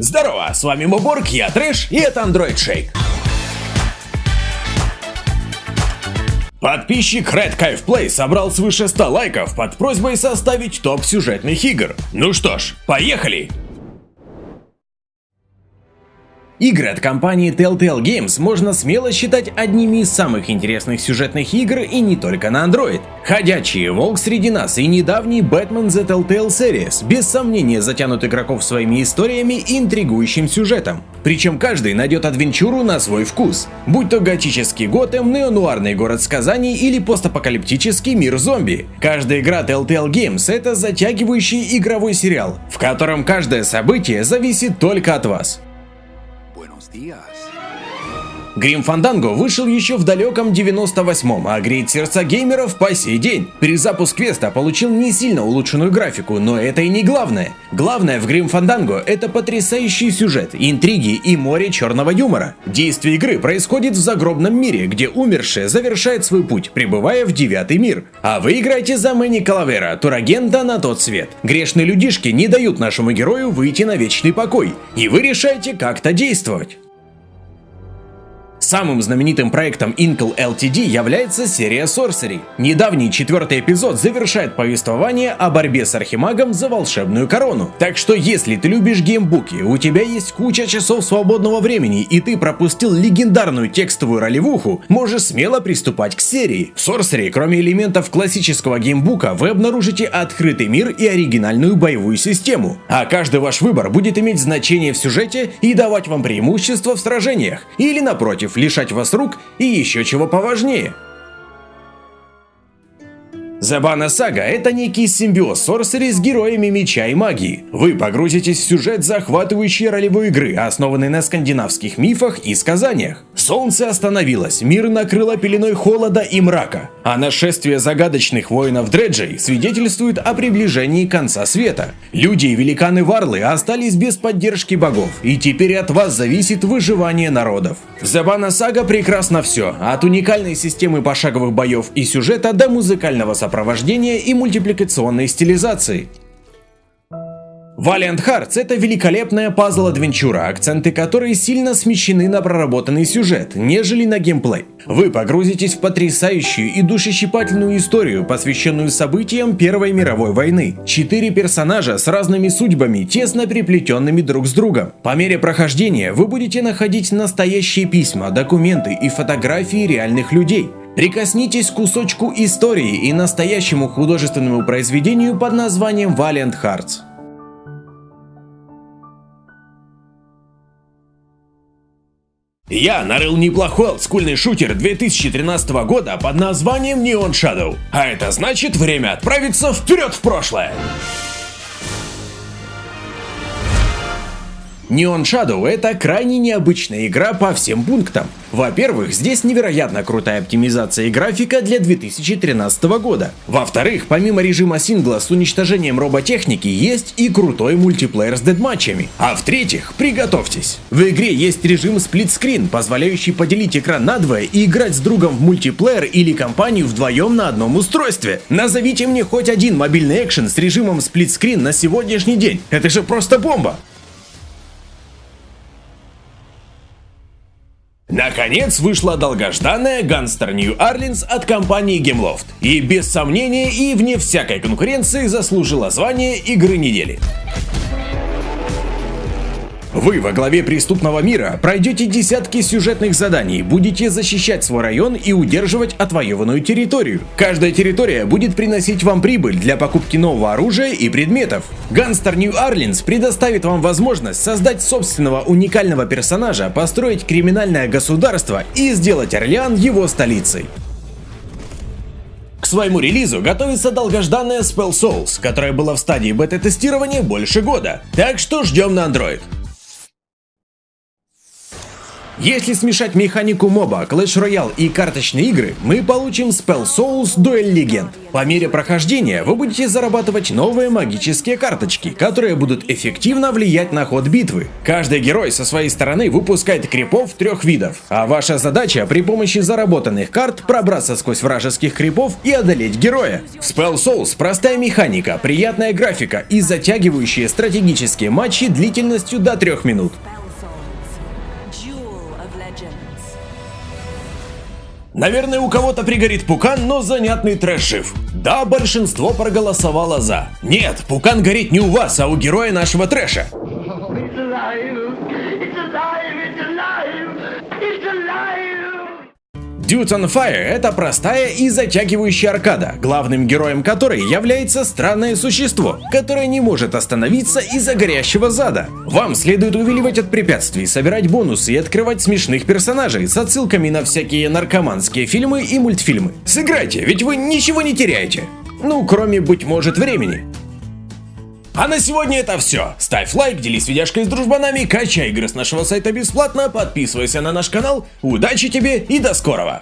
Здорово, с вами Моборг, я Трэш, и это Android Shake. Подписчик Red Cave Play собрал свыше 100 лайков под просьбой составить топ сюжетных игр. Ну что ж, поехали! Игры от компании Telltale Games можно смело считать одними из самых интересных сюжетных игр и не только на Android. Ходячий Волк среди нас и недавний Batman The Telltale Series без сомнения затянут игроков своими историями и интригующим сюжетом. Причем каждый найдет адвенчуру на свой вкус. Будь то готический Готэм, неонуарный город сказаний или постапокалиптический мир зомби. Каждая игра Telltale Games это затягивающий игровой сериал, в котором каждое событие зависит только от вас. Días. Грим Фанданго вышел еще в далеком 98-м, а греет сердца геймеров по сей день. Перезапуск квеста получил не сильно улучшенную графику, но это и не главное. Главное в Грим Фанданго это потрясающий сюжет, интриги и море черного юмора. Действие игры происходит в загробном мире, где умерший завершает свой путь, прибывая в девятый мир. А вы играете за Мэнни Калавера, турагента на тот свет. Грешные людишки не дают нашему герою выйти на вечный покой, и вы решаете как-то действовать. Самым знаменитым проектом Intel LTD является серия Sorcery. Недавний четвертый эпизод завершает повествование о борьбе с Архимагом за волшебную корону. Так что если ты любишь геймбуки, у тебя есть куча часов свободного времени и ты пропустил легендарную текстовую ролевуху, можешь смело приступать к серии. В Sorcery, кроме элементов классического геймбука, вы обнаружите открытый мир и оригинальную боевую систему. А каждый ваш выбор будет иметь значение в сюжете и давать вам преимущество в сражениях. Или напротив, лишать вас рук и еще чего поважнее. Забана Сага – это некий симбиоз Сорсери с героями меча и магии. Вы погрузитесь в сюжет захватывающей ролевой игры, основанной на скандинавских мифах и сказаниях. Солнце остановилось, мир накрыло пеленой холода и мрака, а нашествие загадочных воинов Дреджей свидетельствует о приближении конца света. Люди и великаны Варлы остались без поддержки богов, и теперь от вас зависит выживание народов. В Забана Сага прекрасно все, от уникальной системы пошаговых боев и сюжета до музыкального сопровождения сопровождения и мультипликационной стилизации. Valiant Hearts — это великолепная пазл-адвенчура, акценты которой сильно смещены на проработанный сюжет, нежели на геймплей. Вы погрузитесь в потрясающую и душещипательную историю, посвященную событиям Первой мировой войны. Четыре персонажа с разными судьбами, тесно переплетенными друг с другом. По мере прохождения вы будете находить настоящие письма, документы и фотографии реальных людей. Прикоснитесь к кусочку истории и настоящему художественному произведению под названием Valiant Hearts. Я нарыл неплохой олдскульный шутер 2013 года под названием Neon Shadow. А это значит время отправиться вперед в прошлое. Neon Shadow это крайне необычная игра по всем пунктам. Во-первых, здесь невероятно крутая оптимизация графика для 2013 года. Во-вторых, помимо режима сингла с уничтожением роботехники, есть и крутой мультиплеер с дедматчами. А в-третьих, приготовьтесь. В игре есть режим сплитскрин, позволяющий поделить экран надвое и играть с другом в мультиплеер или компанию вдвоем на одном устройстве. Назовите мне хоть один мобильный экшен с режимом сплитскрин на сегодняшний день. Это же просто бомба! Наконец вышла долгожданная Gunster New Orleans от компании Gameloft. И без сомнения и вне всякой конкуренции заслужила звание игры недели. Вы во главе преступного мира пройдете десятки сюжетных заданий, будете защищать свой район и удерживать отвоеванную территорию. Каждая территория будет приносить вам прибыль для покупки нового оружия и предметов. Gunstar New Orleans предоставит вам возможность создать собственного уникального персонажа, построить криминальное государство и сделать Орлеан его столицей. К своему релизу готовится долгожданная Spell Souls, которая была в стадии бета-тестирования больше года. Так что ждем на Android. Если смешать механику моба, Clash Royale и карточные игры, мы получим Spell Souls Дуэль Легенд. По мере прохождения вы будете зарабатывать новые магические карточки, которые будут эффективно влиять на ход битвы. Каждый герой со своей стороны выпускает крипов трех видов, а ваша задача при помощи заработанных карт пробраться сквозь вражеских крипов и одолеть героя. Spell Souls простая механика, приятная графика и затягивающие стратегические матчи длительностью до 3 минут. Наверное, у кого-то пригорит пукан, но занятный трэш жив. Да, большинство проголосовало за. Нет, пукан горит не у вас, а у героя нашего трэша. Dudes on Fire — это простая и затягивающая аркада, главным героем которой является странное существо, которое не может остановиться из-за горящего зада. Вам следует увиливать от препятствий, собирать бонусы и открывать смешных персонажей с отсылками на всякие наркоманские фильмы и мультфильмы. Сыграйте, ведь вы ничего не теряете. Ну, кроме, быть может, времени. А на сегодня это все. Ставь лайк, делись видяшкой с дружбанами, качай игры с нашего сайта бесплатно, подписывайся на наш канал. Удачи тебе и до скорого!